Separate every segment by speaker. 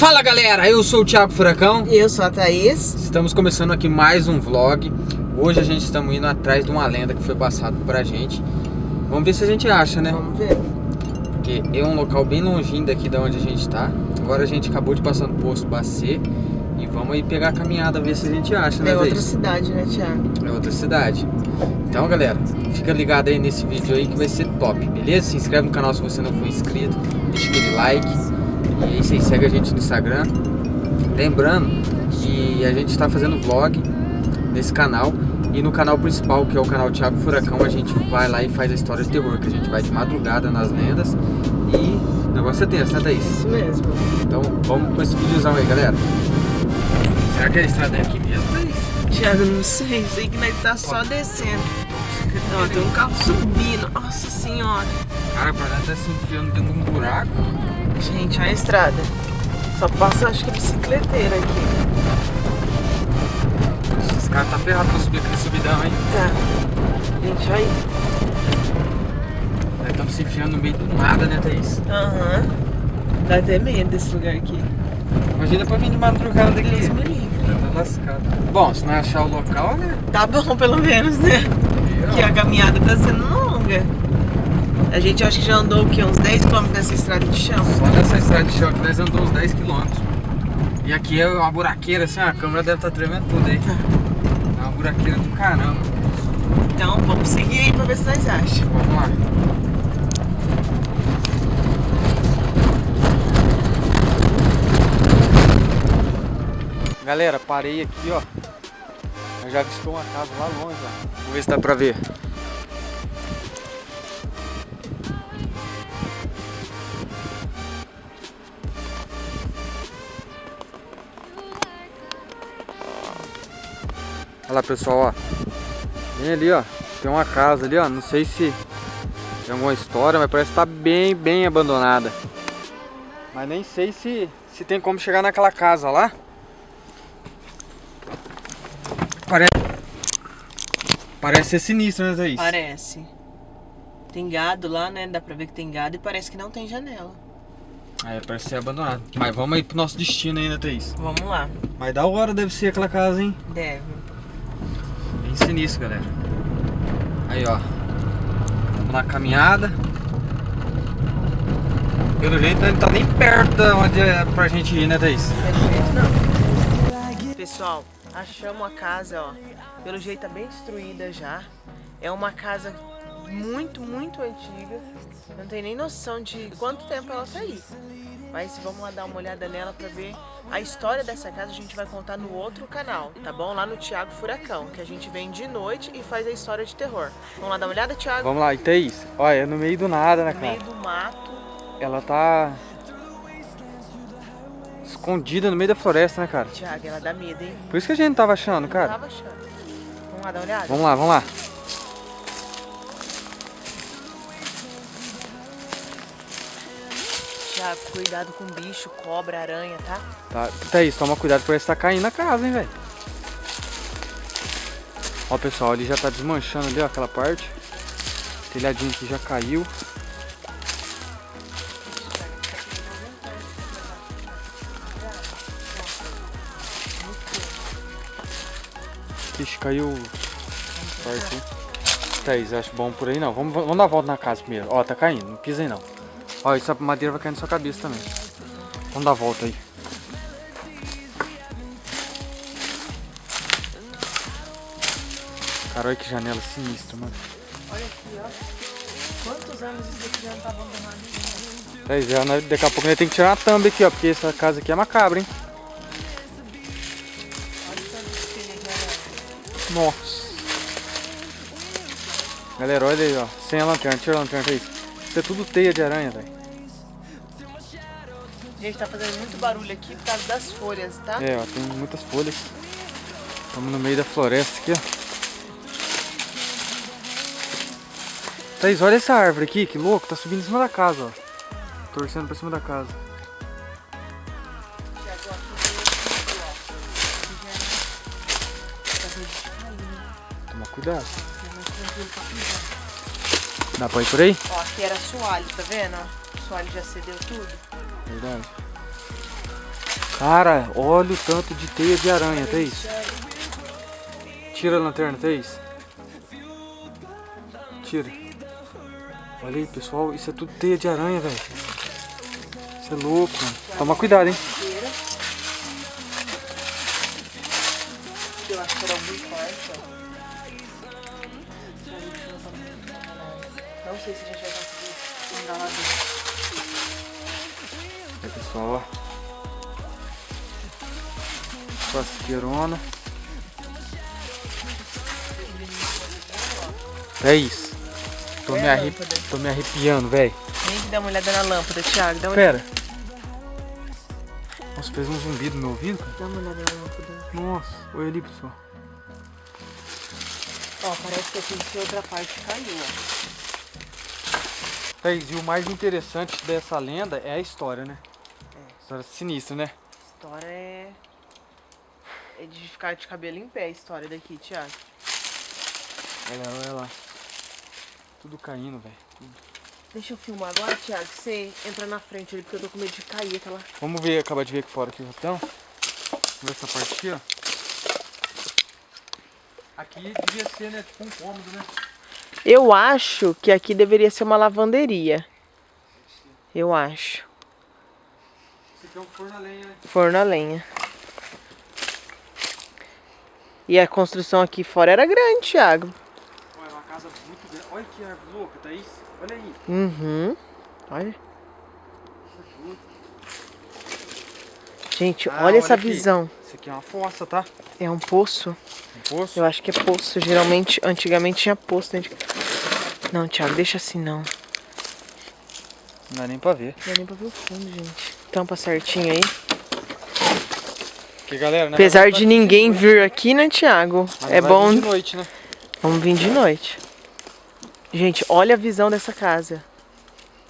Speaker 1: Fala galera, eu sou o Thiago Furacão.
Speaker 2: E eu sou a Thaís.
Speaker 1: Estamos começando aqui mais um vlog. Hoje a gente estamos indo atrás de uma lenda que foi passada pra gente. Vamos ver se a gente acha, né?
Speaker 2: Vamos ver.
Speaker 1: Porque é um local bem longinho daqui da onde a gente tá. Agora a gente acabou de passar no posto Bacê. E vamos aí pegar a caminhada, ver se a gente acha, né,
Speaker 2: É outra
Speaker 1: Thaís?
Speaker 2: cidade, né, Thiago?
Speaker 1: É outra cidade. Então, galera, fica ligado aí nesse vídeo aí que vai ser top, beleza? Se inscreve no canal se você não for inscrito, deixa aquele like. E aí você segue a gente no Instagram. Lembrando que a gente está fazendo vlog nesse canal. E no canal principal, que é o canal Thiago Furacão, a gente vai lá e faz a história de terror, que a gente vai de madrugada nas lendas. E o negócio é tenso, né, Thaís?
Speaker 2: Isso mesmo.
Speaker 1: Então vamos com esse videozão aí, galera. Será que a estrada é aqui mesmo, Thaís?
Speaker 2: Thiago, não sei. Sei que nós tá só descendo. Não, tem um carro subindo. Nossa senhora.
Speaker 1: Cara, parece tá se enfiando dentro de um buraco.
Speaker 2: Gente, olha a estrada. Só passa, acho que bicicleteira aqui.
Speaker 1: Esses caras tá ferrado pra subir aquele subidão, hein?
Speaker 2: Tá. Gente, olha aí.
Speaker 1: Nós estamos se enfiando no meio do nada, né, Thaís?
Speaker 2: Aham. Dá até medo desse lugar aqui.
Speaker 1: Imagina pra vir de madrugada
Speaker 2: Deus
Speaker 1: daqui.
Speaker 2: me livre.
Speaker 1: Tá lascado. Bom, se não achar o local, né?
Speaker 2: Tá bom, pelo menos, né? Que a caminhada tá sendo longa. A gente acho que já andou o quê? Uns 10 km nessa estrada de chão.
Speaker 1: Só nessa estrada de chão aqui nós andamos uns 10 km. E aqui é uma buraqueira, assim, a câmera deve estar tremendo tudo aí. É uma buraqueira do caramba.
Speaker 2: Então vamos seguir aí pra ver se nós achamos.
Speaker 1: Vamos lá. Galera, parei aqui, ó. Eu já avistou uma casa lá longe, ó. Vamos ver se dá pra ver. Olha lá, pessoal, ó. Vem ali, ó. Tem uma casa ali, ó. Não sei se tem alguma história, mas parece que tá bem, bem abandonada. Mas nem sei se, se tem como chegar naquela casa lá. Parece, parece ser sinistro, né, Thaís?
Speaker 2: Parece. Tem gado lá, né? Dá pra ver que tem gado e parece que não tem janela.
Speaker 1: É, parece ser abandonado. Mas vamos aí pro nosso destino ainda, Thaís.
Speaker 2: Vamos lá.
Speaker 1: Mas da hora deve ser aquela casa, hein?
Speaker 2: Deve.
Speaker 1: Bem sinistro, galera. Aí, ó. Vamos na caminhada. Pelo jeito, não tá nem perto de onde é pra gente ir, né, Thaís?
Speaker 2: Perfeito, não. Pessoal, achamos a casa, ó. Pelo jeito tá bem destruída já. É uma casa muito, muito antiga. Não tem nem noção de quanto tempo ela tá aí. Mas vamos lá dar uma olhada nela pra ver a história dessa casa. A gente vai contar no outro canal, tá bom? Lá no Thiago Furacão, que a gente vem de noite e faz a história de terror. Vamos lá dar uma olhada, Thiago?
Speaker 1: Vamos lá, e Thaís, olha, é no meio do nada, né,
Speaker 2: No
Speaker 1: cara?
Speaker 2: meio do mato.
Speaker 1: Ela tá escondida no meio da floresta, né, cara?
Speaker 2: Thiago, ela dá medo, hein?
Speaker 1: Por isso que a gente não tava achando,
Speaker 2: Não
Speaker 1: cara.
Speaker 2: tava achando. Vamos lá dar uma olhada?
Speaker 1: Vamos lá, vamos lá.
Speaker 2: Cuidado com bicho, cobra, aranha, tá?
Speaker 1: Tá, Thaís, toma cuidado, parece que tá caindo na casa, hein, velho. Ó, pessoal, ali já tá desmanchando ali, ó, aquela parte. O telhadinho aqui já caiu. Ixi, caiu parte? Thaís, acho bom por aí não. Vamos, vamos dar a volta na casa primeiro. Ó, tá caindo, não pisa aí não. Ó, essa madeira vai cair na sua cabeça também. Vamos dar a volta aí. Cara, olha que janela sinistra, mano.
Speaker 2: Olha aqui, ó. Quantos anos isso daqui já não tá abandonado?
Speaker 1: Thaís, já, nós- daqui a pouco nós temos que tirar uma thumb aqui, ó. Porque essa casa aqui é macabra, hein? Nossa. Galera, olha aí, ó. Sem a lanterna, tira a lanterna, Thaís. Isso é tudo teia de aranha, velho.
Speaker 2: Gente, tá fazendo muito barulho aqui por causa das folhas, tá?
Speaker 1: É, ó, tem muitas folhas. Estamos no meio da floresta aqui, ó. Thaís, olha essa árvore aqui, que louco, tá subindo em cima da casa, ó. Torcendo pra cima da casa. Toma cuidado. Dá pra ir por aí?
Speaker 2: Ó, aqui era assoalho, tá vendo? O assoalho já cedeu tudo.
Speaker 1: Verdade. Cara, olha o tanto de teia de aranha, Thaís. Tira a lanterna, Thaís. Tira. Olha aí, pessoal. Isso é tudo teia de aranha, velho. Isso é louco, mano. Toma cuidado, hein.
Speaker 2: Eu acho que era algum quarto, ó. Sei se a gente vai conseguir entrar lá dentro.
Speaker 1: Aí, pessoal, ó. Pasqueirona. É isso. Tô,
Speaker 2: É
Speaker 1: me,
Speaker 2: a
Speaker 1: arre...
Speaker 2: lâmpada.
Speaker 1: Tô me arrepiando, velho.
Speaker 2: Vem que dá uma olhada na lâmpada, Thiago. Dá uma,
Speaker 1: Pera. Nossa, fez um zumbido no meu ouvido, cara.
Speaker 2: dá uma olhada na lâmpada.
Speaker 1: Nossa, olha ali, pessoal.
Speaker 2: Ó, parece que aqui de outra parte caiu, ó.
Speaker 1: Thaís, e o mais interessante dessa lenda é a história, né?
Speaker 2: É.
Speaker 1: História sinistra, né?
Speaker 2: História é... É de ficar de cabelo em pé a história daqui, Thiago.
Speaker 1: Olha lá, olha lá. Tudo caindo, velho.
Speaker 2: Deixa eu filmar agora, Thiago. Você entra na frente ali, porque eu tô com medo de cair aquela...
Speaker 1: Vamos ver, acabar de ver aqui fora aqui, rapidão. Vamos ver essa parte aqui, ó. Aqui devia ser, né, tipo um cômodo, né?
Speaker 2: Eu acho que aqui deveria ser uma lavanderia. Eu acho.
Speaker 1: Esse aqui é um forno a lenha, né?
Speaker 2: Forno a lenha. E a construção aqui fora era grande, Thiago.
Speaker 1: Olha, é uma casa muito grande. Olha que árvore louca, Thaís. Olha aí.
Speaker 2: Uhum. Olha.
Speaker 1: É.
Speaker 2: Gente,
Speaker 1: Ah,
Speaker 2: olha
Speaker 1: olha
Speaker 2: essa
Speaker 1: aqui.
Speaker 2: visão.
Speaker 1: Aqui é uma fossa, tá?
Speaker 2: É um poço.
Speaker 1: Um poço.
Speaker 2: Eu acho que é poço. Geralmente, antigamente tinha poço dentro de... Não, Thiago, deixa assim não.
Speaker 1: Não dá nem pra ver.
Speaker 2: Não dá nem pra ver o fundo, gente. Tampa certinho aí.
Speaker 1: Porque, galera, né?
Speaker 2: Apesar de ninguém vir aqui, né, Thiago?
Speaker 1: Mas
Speaker 2: É bom...
Speaker 1: vir de noite, né?
Speaker 2: Vamos vir de noite. Gente, olha a visão dessa casa.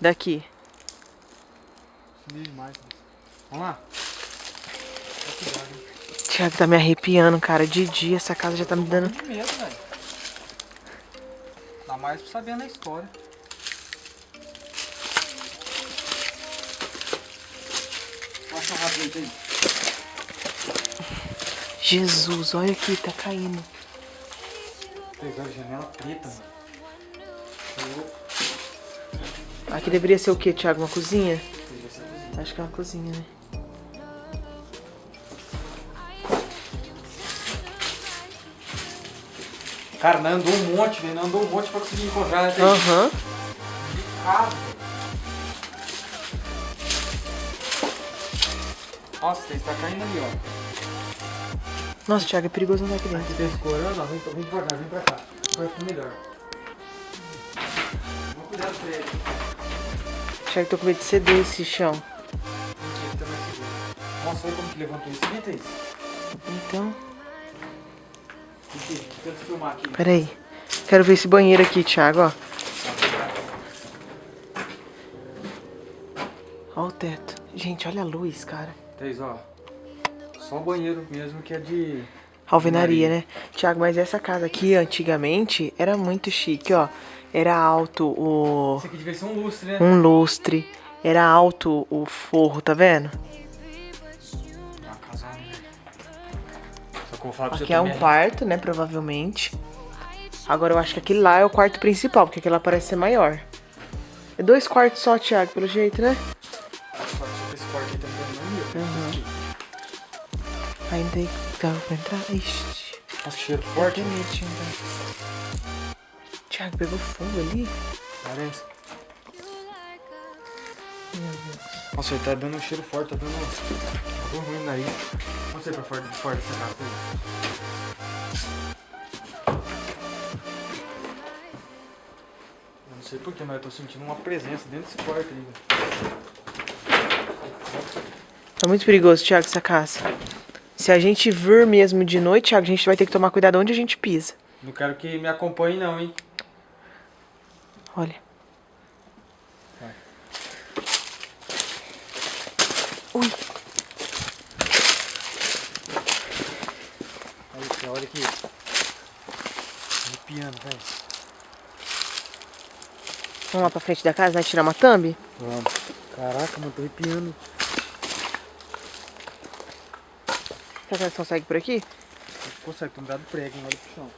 Speaker 2: Daqui.
Speaker 1: Demais. né? Vamos lá.
Speaker 2: Thiago tá me arrepiando, cara. De dia essa casa já tá me dando...
Speaker 1: Que medo, velho. Dá mais pra saber na história. Passa rápido aí.
Speaker 2: Jesus, olha aqui, tá caindo.
Speaker 1: Pegaram janela preta, mano. Tá.
Speaker 2: Aqui deveria ser o quê, Thiago? Uma cozinha. Acho que é uma cozinha, né?
Speaker 1: Cara, nós andou um monte, velho. Nós andou um monte pra conseguir encontrar, né?
Speaker 2: Aham.
Speaker 1: Carro. Nossa, tem que tá caindo ali, ó.
Speaker 2: Nossa, Thiago, é perigoso andar aqui dentro.
Speaker 1: Aqui tá escorando, ó. Vem, vem devagar, vem pra cá. Vai ficar melhor. Toma cuidado com ele.
Speaker 2: Thiago, tô com medo de ceder esse chão.
Speaker 1: Mentira, tá mais seguro. Nossa, olha como que levantou isso. Senta isso.
Speaker 2: Então,
Speaker 1: Aqui, tenta filmar aqui.
Speaker 2: peraí. Quero ver esse banheiro aqui, Thiago, ó. Ó o teto. Gente, olha a luz, cara.
Speaker 1: Thaís, ó. Só o banheiro mesmo que é de...
Speaker 2: Alvenaria, né? Thiago, mas essa casa aqui, antigamente, era muito chique, ó. Era alto o...
Speaker 1: Isso aqui devia ser um lustre, né?
Speaker 2: um lustre. Era alto o forro, tá vendo?
Speaker 1: Vou falar
Speaker 2: Aqui é um
Speaker 1: também,
Speaker 2: quarto, né, provavelmente. Agora eu acho que aquele lá é o quarto principal, porque aquele lá parece ser maior. É dois quartos só, Thiago, pelo jeito, né?
Speaker 1: Esse quarto aí me dando mania.
Speaker 2: Uhum. Ainda tem que dá pra entrar. Ixi,
Speaker 1: Nossa, cheiro forte.
Speaker 2: entrar. Thiago, pegou fogo ali?
Speaker 1: Parece. Nossa, ele tá dando um cheiro forte, tá dando um ruim no nariz. Vamos sair pra fora, fora dessa casa. Eu não sei porquê, mas eu tô sentindo uma presença dentro desse quarto velho.
Speaker 2: Tá muito perigoso, Thiago, essa casa. Se a gente vir mesmo de noite, Thiago, a gente vai ter que tomar cuidado onde a gente pisa.
Speaker 1: Não quero que me acompanhe não, hein?
Speaker 2: Olha.
Speaker 1: Olha aqui, olha aqui. Arrepiando, velho.
Speaker 2: Vamos lá pra frente da casa, né? Tirar uma thumb?
Speaker 1: Vamos. Caraca, mano, tô arrepiando.
Speaker 2: Será que nós conseguimos por aqui?
Speaker 1: Consegue, tem um dado prego, olha pro chão.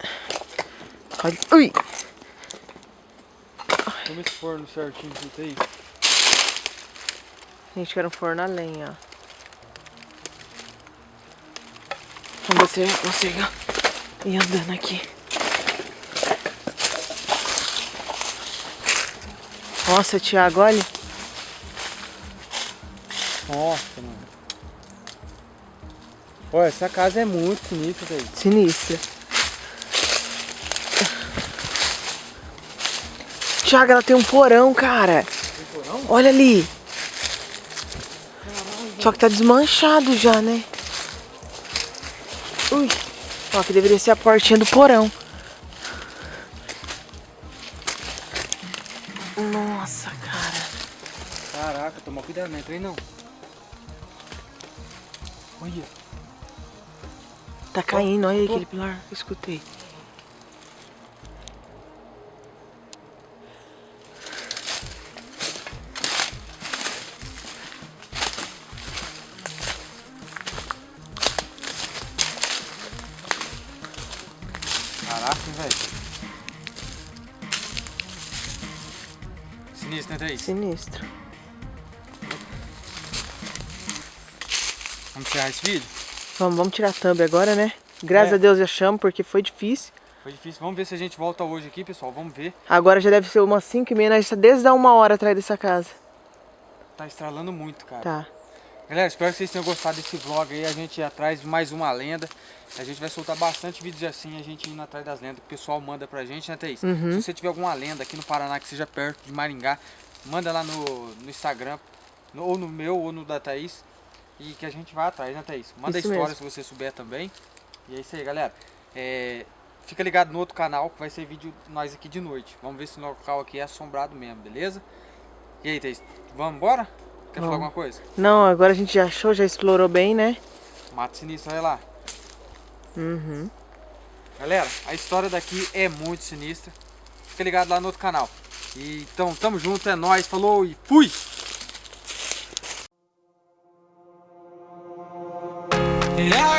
Speaker 2: Olha. Ui!
Speaker 1: Como esse forno certinho que aí?
Speaker 2: Gente, quero um forno a lenha, ó. Se eu consigo ir andando aqui. Nossa, Thiago, olha.
Speaker 1: Nossa, mano. Olha, essa casa é muito sinistra, velho.
Speaker 2: Sinistra. Thiago, ela tem um porão, cara.
Speaker 1: Tem porão?
Speaker 2: Olha ali. Só que tá desmanchado já, né? Ui. Ó, que deveria ser a portinha do porão. Nossa, cara.
Speaker 1: Caraca, toma cuidado, não entra aí não. Olha.
Speaker 2: Tá caindo, olha aí aquele pilar. Eu escutei.
Speaker 1: Sinistro. Vamos encerrar esse vídeo?
Speaker 2: Vamos, vamos tirar a thumb agora, né? Graças
Speaker 1: É.
Speaker 2: a Deus eu chamo, porque foi difícil.
Speaker 1: Foi difícil. Vamos ver se a gente volta hoje aqui, pessoal. Vamos ver.
Speaker 2: Agora já deve ser umas 5 e meia, nós tá desde a uma hora atrás dessa casa.
Speaker 1: Tá estralando muito, cara.
Speaker 2: Tá.
Speaker 1: Galera, espero que vocês tenham gostado desse vlog aí. A gente atrás de mais uma lenda. A gente vai soltar bastante vídeos assim, a gente indo atrás das lendas. que O pessoal manda pra gente, né, Thaís?
Speaker 2: Uhum.
Speaker 1: Se você tiver alguma lenda aqui no Paraná que seja perto de Maringá, manda lá no, no Instagram, no- ou no meu, ou no da Thaís. E que a gente vai atrás, né, Thaís? Manda
Speaker 2: Isso
Speaker 1: história
Speaker 2: mesmo.
Speaker 1: se você souber também. E é isso aí, galera. É, fica ligado no outro canal que vai ser vídeo nós aqui de noite. Vamos ver se o local aqui é assombrado mesmo, beleza? E aí, Thaís, vamos embora? Quer falar alguma coisa?
Speaker 2: Não, agora a gente já achou, já explorou bem, né?
Speaker 1: Mato sinistro, olha lá.
Speaker 2: Uhum.
Speaker 1: Galera, a história daqui é muito sinistra. Fica ligado lá no outro canal. E, então, tamo junto, é nóis, falou e fui!
Speaker 3: I